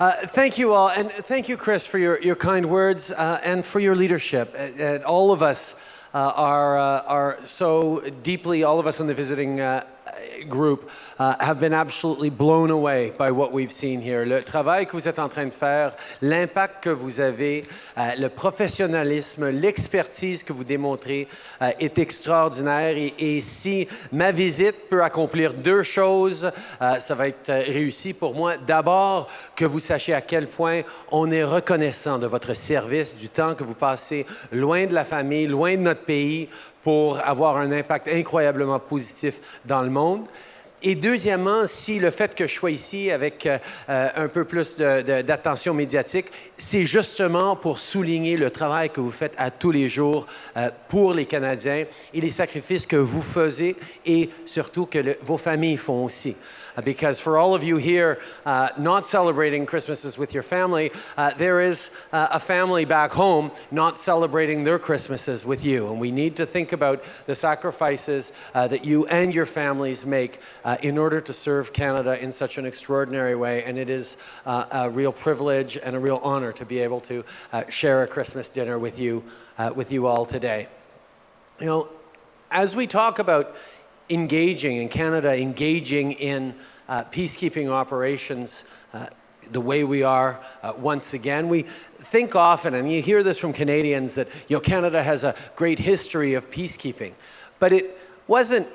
Uh, thank you all, and thank you, Chris, for your, your kind words uh, and for your leadership. Uh, all of us uh, are, uh, are so deeply, all of us in the visiting uh, group uh, have been absolutely blown away by what we've seen here. Le travail que vous êtes en train de faire, l'impact que vous avez, uh, le professionnalisme, l'expertise que vous démontrez uh, est extraordinaire. Et, si ma visite peut accomplir deux choses, ça va être réussi pour moi. D'abord, que vous sachiez à quel point on est reconnaissant de votre service, du temps que vous passez loin de la famille, loin de notre pays, pour avoir un impact incroyablement positif dans le monde. Et deuxièmement, si le fait que je sois ici avec euh, euh, un peu plus d'attention médiatique, c'est justement pour souligner le travail que vous faites à tous les jours euh, pour les Canadiens et les sacrifices que vous faisiez et surtout que vos familles font aussi. Uh, because for all of you here uh, not celebrating Christmases with your family, uh, there is uh, a family back home not celebrating their Christmases with you. And we need to think about the sacrifices uh, that you and your families make uh, in order to serve Canada in such an extraordinary way. And it is a real privilege and a real honor to be able to share a Christmas dinner with you, with you all today. You know, as we talk about engaging in Canada, engaging in uh, peacekeeping operations uh, the way we are uh, once again. We think often, and you hear this from Canadians, that you know, Canada has a great history of peacekeeping. But it wasn't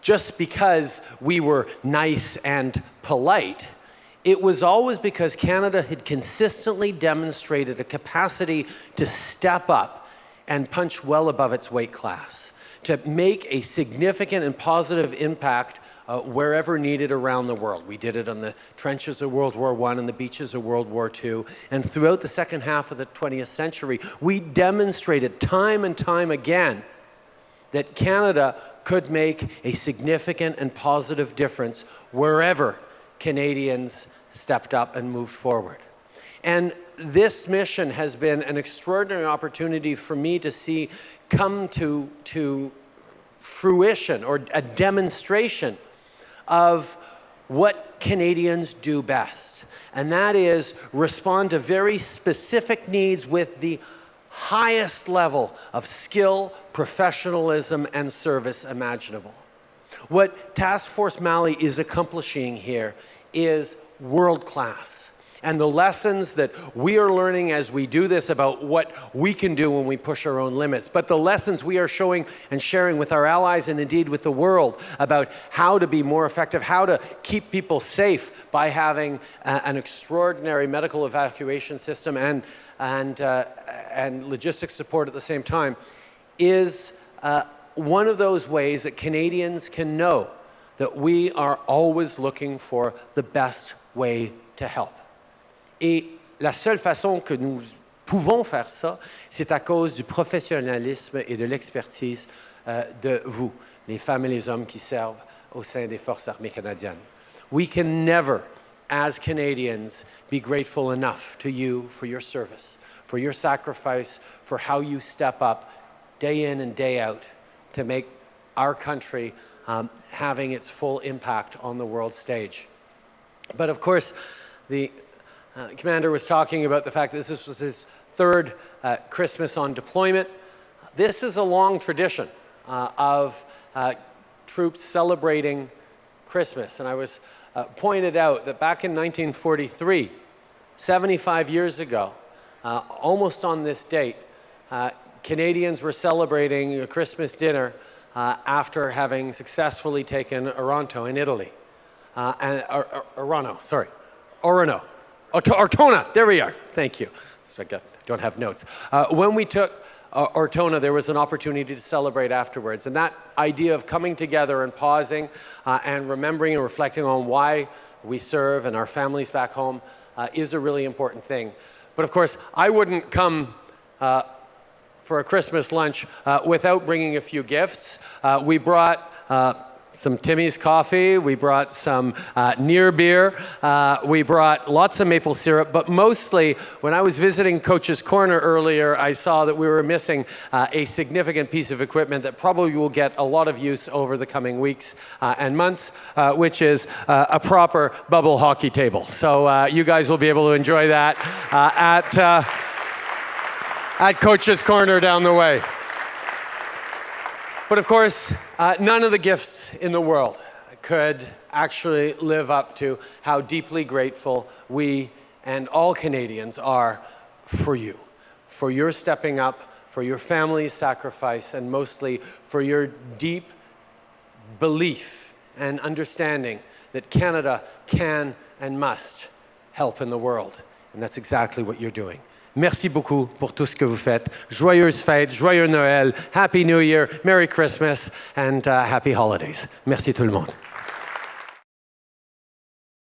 just because we were nice and polite. It was always because Canada had consistently demonstrated a capacity to step up and punch well above its weight class to make a significant and positive impact uh, wherever needed around the world. We did it on the trenches of World War I and the beaches of World War II. And throughout the second half of the 20th century, we demonstrated time and time again that Canada could make a significant and positive difference wherever Canadians stepped up and moved forward. And this mission has been an extraordinary opportunity for me to see come to, to fruition or a demonstration of what Canadians do best. And that is respond to very specific needs with the highest level of skill, professionalism, and service imaginable. What Task Force Mali is accomplishing here is world class and the lessons that we are learning as we do this about what we can do when we push our own limits, but the lessons we are showing and sharing with our allies and indeed with the world about how to be more effective, how to keep people safe by having an extraordinary medical evacuation system and, and, uh, and logistics support at the same time is uh, one of those ways that Canadians can know that we are always looking for the best way to help. Et la seule façon que nous pouvons faire ça, c'est à cause du professionnalisme et de l'expertise euh, de vous, les femmes et les hommes qui servent au sein des Forces armées canadiennes. We can never, as Canadians, be grateful enough to you for your service, for your sacrifice, for how you step up day in and day out to make our country um, having its full impact on the world stage. But of course, the uh, Commander was talking about the fact that this was his third uh, Christmas on deployment. This is a long tradition uh, of uh, troops celebrating Christmas. And I was uh, pointed out that back in 1943, 75 years ago, uh, almost on this date, Canadians were celebrating a Christmas dinner after having successfully taken Oronto in Italy. and, or, or, Orano, sorry, Orono, Ortona, there we are. Thank you. So I don't have notes. Uh, when we took uh, Ortona, there was an opportunity to celebrate afterwards. And that idea of coming together and pausing uh, and remembering and reflecting on why we serve and our families back home uh, is a really important thing. But of course, I wouldn't come uh, for a Christmas lunch uh, without bringing a few gifts. we brought some Timmy's coffee, we brought some uh, near beer, uh, we brought lots of maple syrup, but mostly when I was visiting Coach's Corner earlier, I saw that we were missing uh, a significant piece of equipment that probably will get a lot of use over the coming weeks uh, and months, uh, which is uh, a proper bubble hockey table. So you guys will be able to enjoy that at, at Coach's Corner down the way. But of course, uh, none of the gifts in the world could actually live up to how deeply grateful we and all Canadians are for you, for your stepping up, for your family's sacrifice, and mostly for your deep belief and understanding that Canada can and must help in the world. And that's exactly what you're doing. Merci beaucoup pour tout ce que vous faites. Joyeuses fêtes, joyeux Noël, Happy New Year, Merry Christmas, and uh, Happy Holidays. Merci tout le monde.